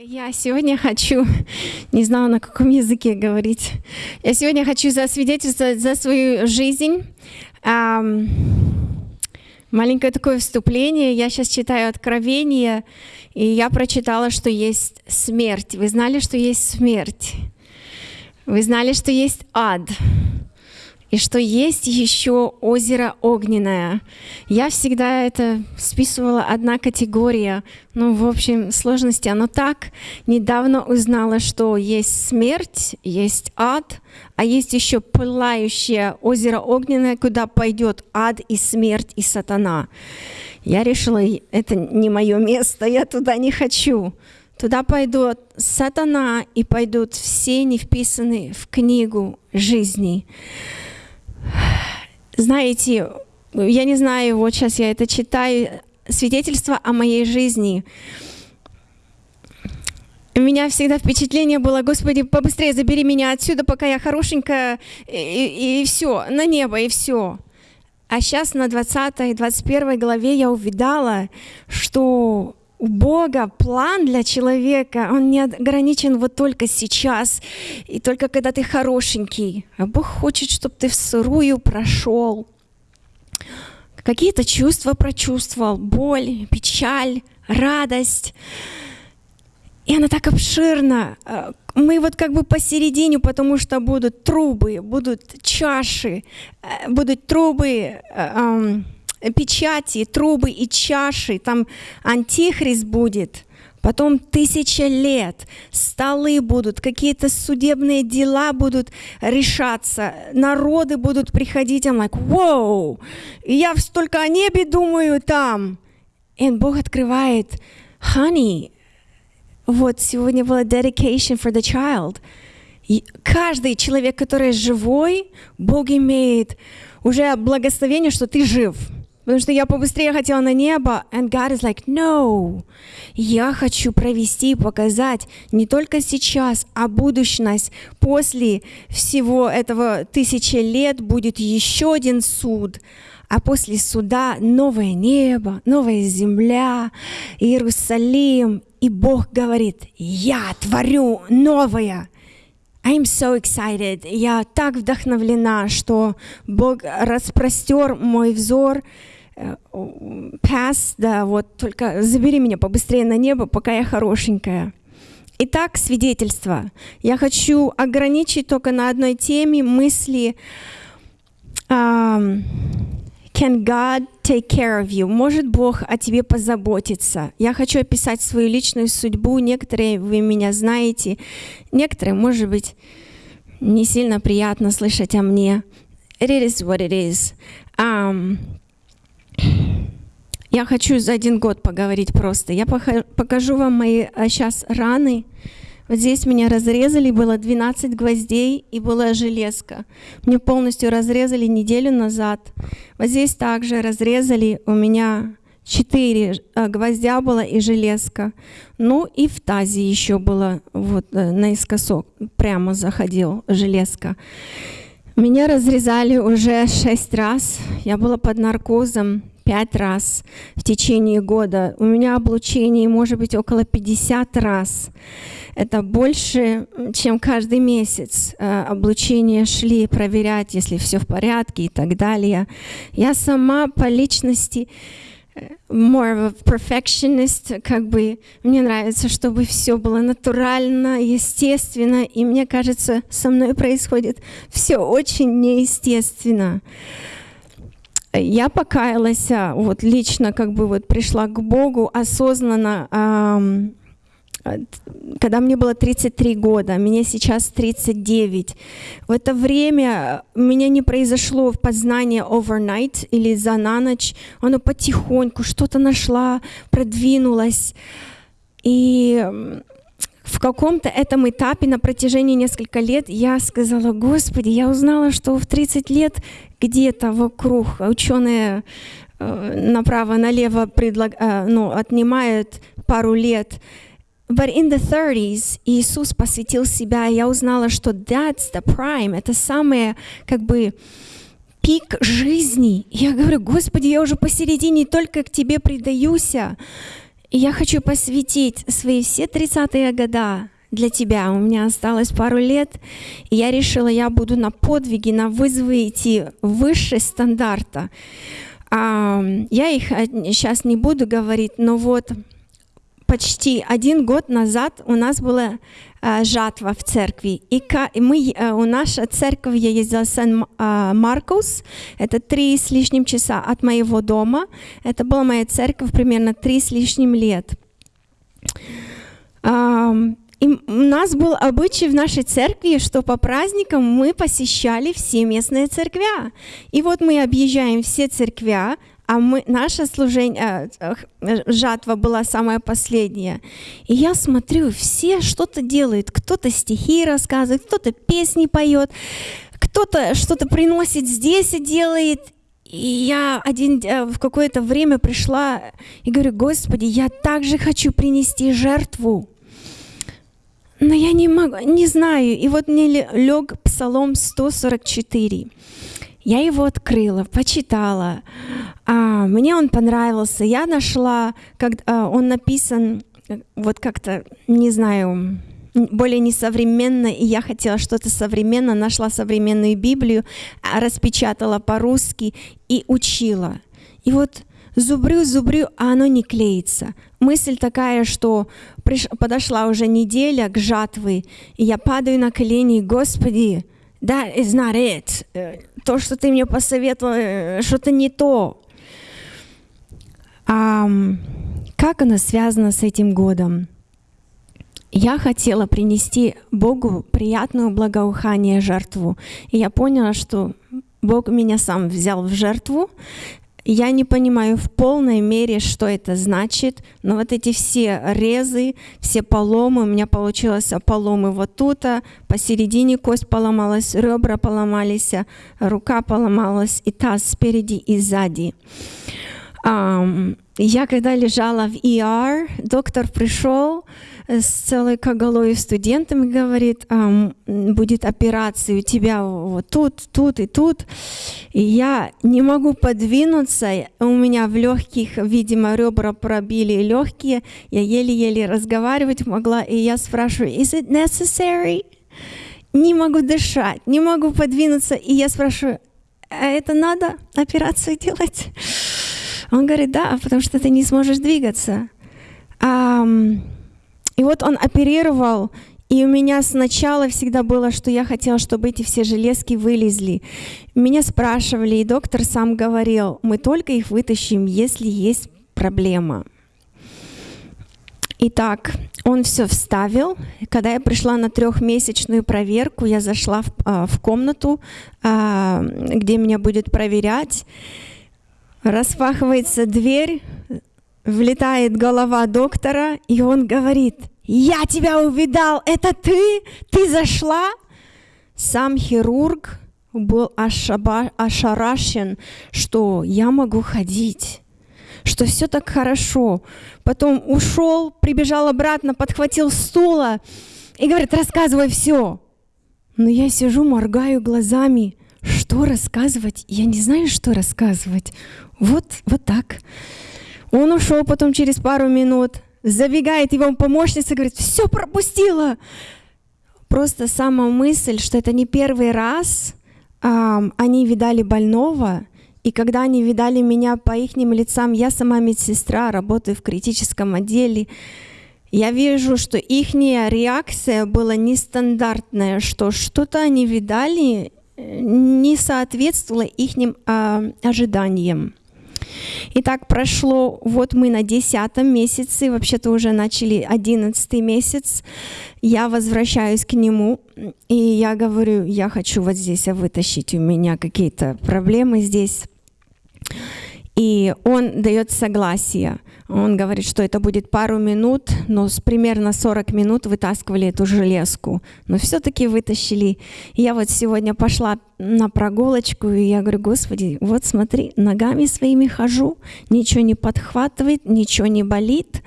Я сегодня хочу, не знаю, на каком языке говорить, я сегодня хочу засвидетельствовать за свою жизнь. Маленькое такое вступление. Я сейчас читаю Откровение, и я прочитала, что есть смерть. Вы знали, что есть смерть? Вы знали, что есть ад? И что есть еще озеро огненное. Я всегда это списывала одна категория, ну, в общем, сложности. Оно так недавно узнала, что есть смерть, есть ад, а есть еще пылающее озеро огненное, куда пойдет ад и смерть и сатана. Я решила, это не мое место, я туда не хочу. Туда пойдут сатана и пойдут все не вписанные в книгу жизни. Знаете, я не знаю, вот сейчас я это читаю, свидетельство о моей жизни. У меня всегда впечатление было, Господи, побыстрее забери меня отсюда, пока я хорошенькая, и, и, и все, на небо, и все. А сейчас на 20 и 21 главе я увидала, что у Бога план для человека, он не ограничен вот только сейчас и только когда ты хорошенький. А Бог хочет, чтобы ты в сырую прошел. Какие-то чувства прочувствовал, боль, печаль, радость. И она так обширна. Мы вот как бы посередине, потому что будут трубы, будут чаши, э, будут трубы, э, печати, трубы и чаши, там антихрист будет, потом тысяча лет, столы будут, какие-то судебные дела будут решаться, народы будут приходить, I'm like, wow, и я столько о небе думаю там. И Бог открывает, honey, вот сегодня была dedication for the child. И каждый человек, который живой, Бог имеет уже благословение, что ты жив. Потому что я побыстрее хотела на небо, and God is like, no. Я хочу провести и показать не только сейчас, а будущность. После всего этого тысячи лет будет еще один суд, а после суда новое небо, новая земля, Иерусалим. И Бог говорит, я творю новое. I'm so excited. Я так вдохновлена, что Бог распростер мой взор pass, да, вот только забери меня побыстрее на небо, пока я хорошенькая. Итак, свидетельство. Я хочу ограничить только на одной теме мысли um, Can God take care of you? Может Бог о тебе позаботиться? Я хочу описать свою личную судьбу. Некоторые вы меня знаете, некоторые, может быть, не сильно приятно слышать о мне. It is what it is. Um, я хочу за один год поговорить просто. Я покажу вам мои сейчас а, раны. Вот здесь меня разрезали, было 12 гвоздей и была железка. Мне полностью разрезали неделю назад. Вот здесь также разрезали, у меня 4 а, гвоздя было и железка. Ну и в тазе еще было вот э, наискосок, прямо заходил железка. Меня разрезали уже 6 раз. Я была под наркозом пять раз в течение года. У меня облучение может быть около 50 раз. Это больше, чем каждый месяц э, облучения шли проверять, если все в порядке и так далее. Я сама по личности more of a perfectionist, как бы. Мне нравится, чтобы все было натурально, естественно, и мне кажется, со мной происходит все очень неестественно. Я покаялась, а, вот лично как бы вот пришла к Богу осознанно, эм, когда мне было 33 года, мне сейчас 39. В это время у меня не произошло познание overnight или за на ночь, оно потихоньку что-то нашла, продвинулась. И в каком-то этом этапе на протяжении нескольких лет я сказала, Господи, я узнала, что в 30 лет где-то вокруг ученые э, направо-налево предлаг... Э, ну, отнимают пару лет. But in the 30s Иисус посвятил себя, и я узнала, что that's the prime, это самое как бы пик жизни. Я говорю, Господи, я уже посередине только к Тебе предаюсь. И я хочу посвятить свои все 30-е года для тебя. У меня осталось пару лет, и я решила, я буду на подвиги, на вызовы идти выше стандарта. Я их сейчас не буду говорить, но вот почти один год назад у нас была жатва в церкви. И мы, у наша церковь, я ездила в Сан-Маркус, это три с лишним часа от моего дома. Это была моя церковь примерно три с лишним лет. И у нас был обычай в нашей церкви, что по праздникам мы посещали все местные церквя. И вот мы объезжаем все церквя, а мы, наше служение, э, жатва была самая последняя. И я смотрю, все что-то делают. Кто-то стихи рассказывает, кто-то песни поет, кто-то что-то приносит здесь и делает. И я один, э, в какое-то время пришла и говорю, Господи, я также хочу принести жертву. Но я не могу, не знаю. И вот мне лег Псалом 144. Я его открыла, почитала. А, мне он понравился. Я нашла, как а, он написан, вот как-то, не знаю, более несовременно, и я хотела что-то современно, нашла современную Библию, а, распечатала по-русски и учила. И вот зубрю, зубрю, а оно не клеится. Мысль такая, что приш... подошла уже неделя к жатве, и я падаю на колени, Господи, that is not it. То, что ты мне посоветовал, э, что-то не то. А, как оно связано с этим годом? Я хотела принести Богу приятную благоухание жертву. И я поняла, что Бог меня сам взял в жертву, я не понимаю в полной мере, что это значит, но вот эти все резы, все поломы, у меня получилось поломы вот тут, а посередине кость поломалась, ребра поломались, а рука поломалась, и таз спереди и сзади. Я когда лежала в ER, доктор пришел с целой коголой студентами, говорит, будет операция у тебя вот тут, тут и тут. И я не могу подвинуться, у меня в легких, видимо, ребра пробили легкие, я еле-еле разговаривать могла, и я спрашиваю, is it necessary? Не могу дышать, не могу подвинуться, и я спрашиваю, а это надо операцию делать? Он говорит, да, потому что ты не сможешь двигаться. И вот он оперировал, и у меня сначала всегда было, что я хотела, чтобы эти все железки вылезли. Меня спрашивали, и доктор сам говорил, мы только их вытащим, если есть проблема. Итак, он все вставил. Когда я пришла на трехмесячную проверку, я зашла в, а, в комнату, а, где меня будет проверять. Распахивается дверь, влетает голова доктора, и он говорит, «Я тебя увидал, это ты? Ты зашла?» Сам хирург был ошаба, ошарашен, что я могу ходить, что все так хорошо. Потом ушел, прибежал обратно, подхватил стула и говорит, рассказывай все. Но я сижу, моргаю глазами. Что рассказывать? Я не знаю, что рассказывать. Вот, вот так. Он ушел потом через пару минут, забегает его помощница, говорит, все пропустила. Просто сама мысль, что это не первый раз э, они видали больного, и когда они видали меня по их лицам, я сама медсестра, работаю в критическом отделе, я вижу, что их реакция была нестандартная, что что-то они видали, э, не соответствовало их э, ожиданиям. И так прошло, вот мы на десятом месяце, вообще-то уже начали одиннадцатый месяц, я возвращаюсь к нему, и я говорю, я хочу вот здесь вытащить, у меня какие-то проблемы здесь. И он дает согласие. Он говорит, что это будет пару минут, но с примерно 40 минут вытаскивали эту железку. Но все-таки вытащили. И я вот сегодня пошла на прогулочку, и я говорю, Господи, вот смотри, ногами своими хожу, ничего не подхватывает, ничего не болит.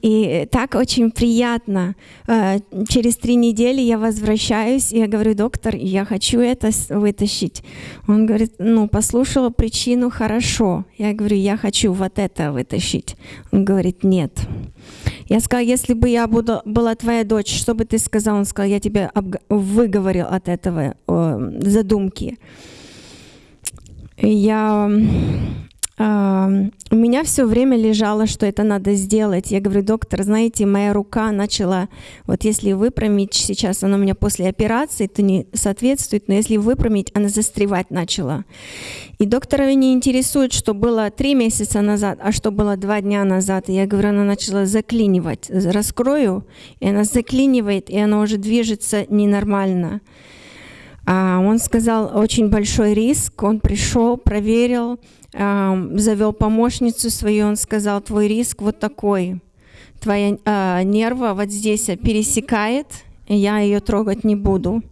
И так очень приятно. Э, через три недели я возвращаюсь, и я говорю, доктор, я хочу это вытащить. Он говорит, ну, послушала причину, хорошо. Я говорю, я хочу вот это вытащить. Он говорит, нет. Я сказала, если бы я буду, была твоя дочь, что бы ты сказал? Он сказал, я тебя выговорил от этого э, задумки. Я у меня все время лежало, что это надо сделать. Я говорю, доктор, знаете, моя рука начала, вот если выпрямить, сейчас она у меня после операции, это не соответствует, но если выпрямить, она застревать начала. И доктора не интересует, что было три месяца назад, а что было два дня назад. И я говорю, она начала заклинивать. Раскрою, и она заклинивает, и она уже движется ненормально. А он сказал, очень большой риск. Он пришел, проверил, завел помощницу свою, он сказал, твой риск вот такой, твоя э, нерва вот здесь пересекает, я ее трогать не буду.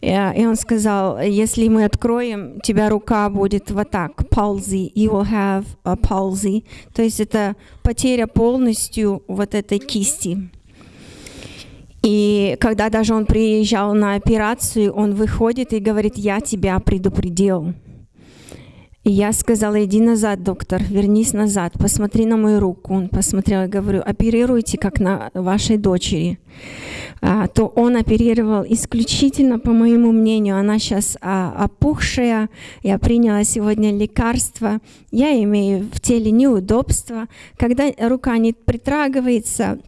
И он сказал, если мы откроем, тебя рука будет вот так, palsy, you will have a palsy. То есть это потеря полностью вот этой кисти. И когда даже он приезжал на операцию, он выходит и говорит, я тебя предупредил. И я сказала, иди назад, доктор, вернись назад, посмотри на мою руку. Он посмотрел и говорю, оперируйте, как на вашей дочери. А, то он оперировал исключительно, по моему мнению, она сейчас а, опухшая, я приняла сегодня лекарство, я имею в теле неудобства. Когда рука не притрагивается,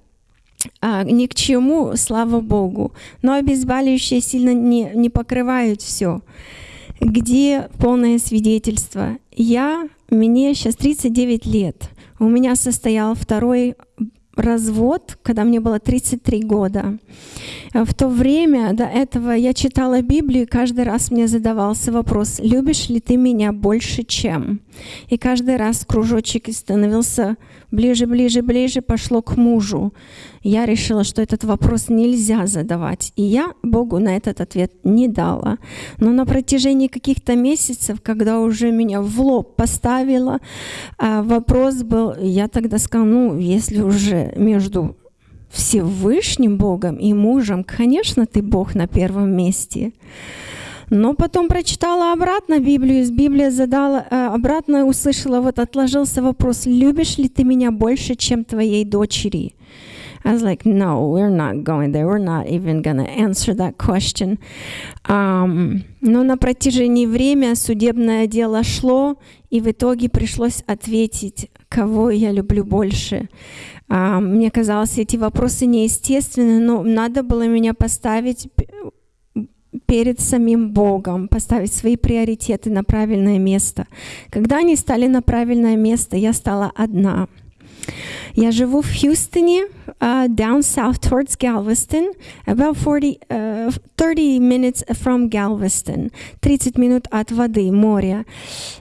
а, ни к чему, слава Богу. Но обезболивающие сильно не, не покрывают все где полное свидетельство. Я, мне сейчас 39 лет. У меня состоял второй развод, когда мне было 33 года. В то время до этого я читала Библию, и каждый раз мне задавался вопрос, любишь ли ты меня больше, чем? И каждый раз кружочек становился ближе, ближе, ближе, пошло к мужу. Я решила, что этот вопрос нельзя задавать. И я Богу на этот ответ не дала. Но на протяжении каких-то месяцев, когда уже меня в лоб поставила, а, вопрос был, я тогда сказала, ну, если уже между Всевышним Богом и мужем, конечно, ты Бог на первом месте. Но потом прочитала обратно Библию, из Библии задала, э, обратно услышала, вот отложился вопрос, любишь ли ты меня больше, чем твоей дочери? I was like, no, we're not going there. We're not even to answer that question. Um, но на протяжении времени судебное дело шло, и в итоге пришлось ответить, кого я люблю больше. Um, мне казалось, эти вопросы неестественны, но надо было меня поставить перед самим Богом, поставить свои приоритеты на правильное место. Когда они стали на правильное место, я стала одна. Я живу в Хьюстоне, uh, down south towards Galveston, about 40, uh, 30 minutes from Galveston, 30 минут от воды, моря.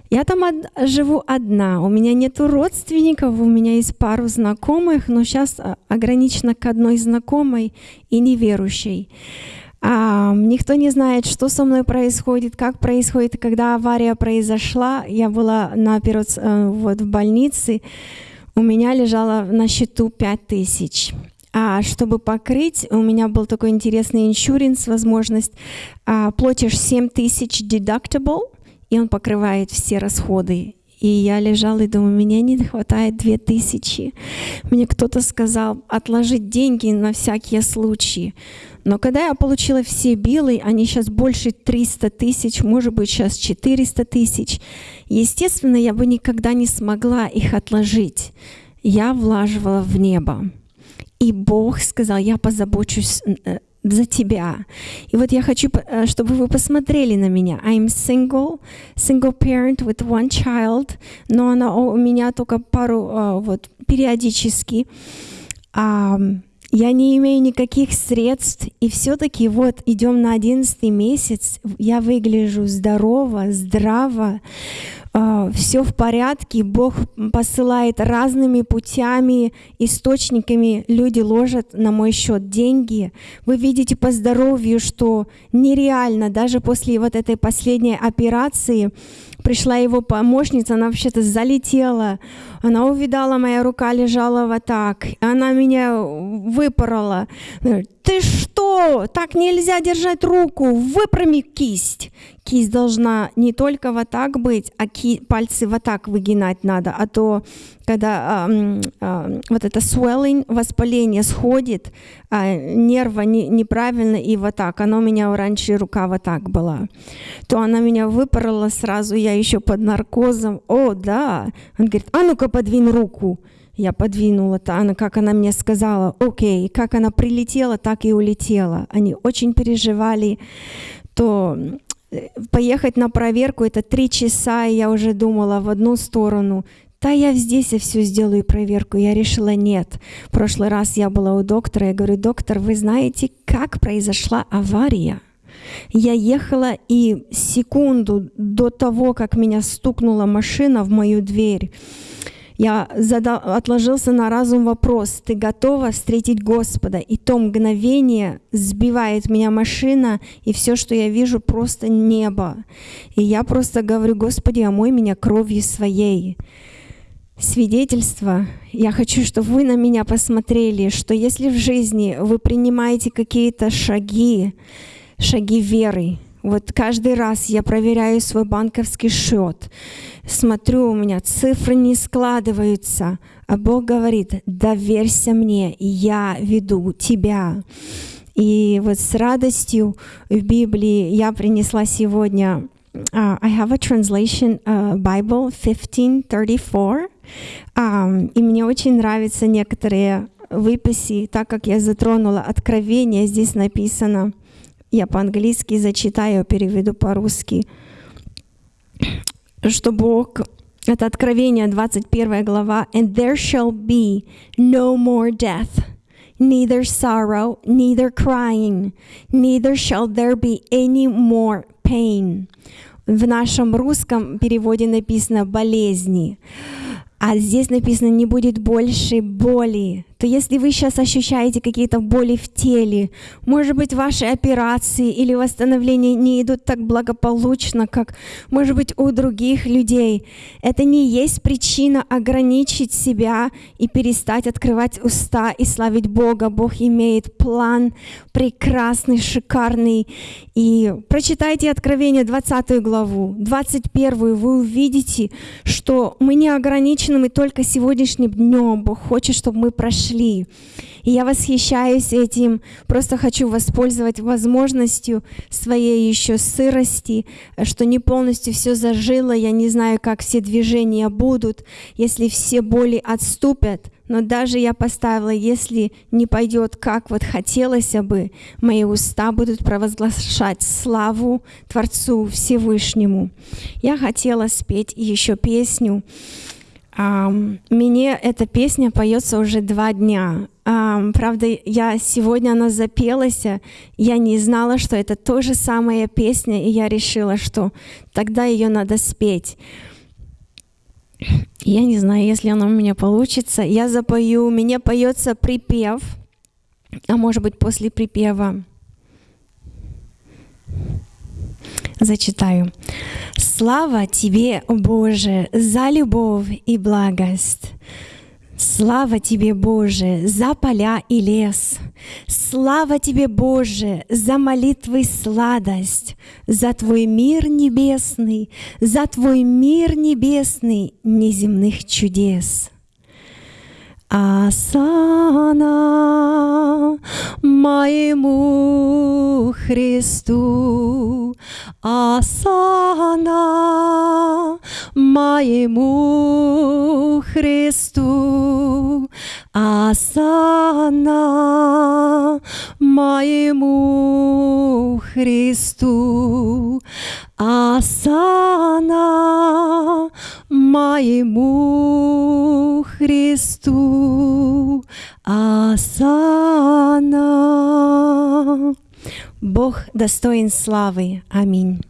Я там од живу одна, у меня нету родственников, у меня есть пару знакомых, но сейчас ограничено к одной знакомой и неверующей. Никто не знает, что со мной происходит, как происходит. Когда авария произошла, я была на операци... Э, вот, в больнице, у меня лежало на счету 5 тысяч. А чтобы покрыть, у меня был такой интересный иншуринс, возможность, а, платишь 7 тысяч deductible, и он покрывает все расходы. И я лежала и думаю, меня не хватает две тысячи. Мне кто-то сказал отложить деньги на всякие случаи. Но когда я получила все билы, они сейчас больше 300 тысяч, может быть, сейчас 400 тысяч, естественно, я бы никогда не смогла их отложить. Я влаживала в небо. И Бог сказал, я позабочусь э, за тебя. И вот я хочу, э, чтобы вы посмотрели на меня. I'm single, single parent with one child, но она у меня только пару, э, вот, периодически. Я не имею никаких средств, и все-таки вот идем на одиннадцатый месяц, я выгляжу здорово, здраво, все в порядке, Бог посылает разными путями, источниками, люди ложат на мой счет деньги. Вы видите по здоровью, что нереально, даже после вот этой последней операции, пришла его помощница, она вообще-то залетела, она увидала, моя рука лежала вот так, она меня выпорола. Ты что? Так нельзя держать руку, выпрями кисть. Кисть должна не только вот так быть, а ки- пальцы вот так выгинать надо, а то когда э, э, вот это swelling, воспаление сходит, а нерва не, неправильно и вот так, оно у меня раньше рука вот так была, то она меня выпорола сразу, я еще под наркозом, о, да, он говорит, а ну-ка подвинь руку, я подвинула, то она, как она мне сказала, окей, как она прилетела, так и улетела. Они очень переживали, то поехать на проверку, это три часа, и я уже думала в одну сторону, да я здесь я все сделаю проверку. Я решила нет. В прошлый раз я была у доктора, я говорю, доктор, вы знаете, как произошла авария? Я ехала и секунду до того, как меня стукнула машина в мою дверь, я задал, отложился на разум вопрос, ты готова встретить Господа? И то мгновение сбивает меня машина, и все, что я вижу, просто небо. И я просто говорю, Господи, омой меня кровью своей. Свидетельство. Я хочу, чтобы вы на меня посмотрели, что если в жизни вы принимаете какие-то шаги, шаги веры, вот каждый раз я проверяю свой банковский счет, смотрю, у меня цифры не складываются, а Бог говорит, доверься мне, я веду тебя. И вот с радостью в Библии я принесла сегодня Uh, I have a translation uh, Bible 1534, um, и мне очень нравятся некоторые выписи, так как я затронула откровение, здесь написано – я по-английски зачитаю, переведу по-русски. Что Бог, это Откровение, 21 глава, «And there shall be no more death, neither sorrow, neither crying, neither shall there be any more pain». В нашем русском переводе написано «болезни». А здесь написано «не будет больше боли» то если вы сейчас ощущаете какие-то боли в теле, может быть, ваши операции или восстановления не идут так благополучно, как, может быть, у других людей, это не есть причина ограничить себя и перестать открывать уста и славить Бога. Бог имеет план прекрасный, шикарный. И прочитайте Откровение 20 главу, 21 вы увидите, что мы не ограничены мы только сегодняшним днем. Бог хочет, чтобы мы прошли прошли. И я восхищаюсь этим, просто хочу воспользовать возможностью своей еще сырости, что не полностью все зажило, я не знаю, как все движения будут, если все боли отступят, но даже я поставила, если не пойдет, как вот хотелось бы, мои уста будут провозглашать славу Творцу Всевышнему. Я хотела спеть еще песню, мне эта песня поется уже два дня. Правда, я сегодня она запелась, я не знала, что это то же самая песня, и я решила, что тогда ее надо спеть. Я не знаю, если она у меня получится. Я запою, у меня поется припев, а может быть после припева Зачитаю. Слава Тебе, Боже, за любовь и благость. Слава Тебе, Боже, за поля и лес. Слава Тебе, Боже, за молитвы сладость, за Твой мир небесный, за Твой мир небесный неземных чудес. Асана моему Христу, Асана моему Христу, Асана моему Христу, Асана моему Христу, Асана. Бог достоин славы. Аминь.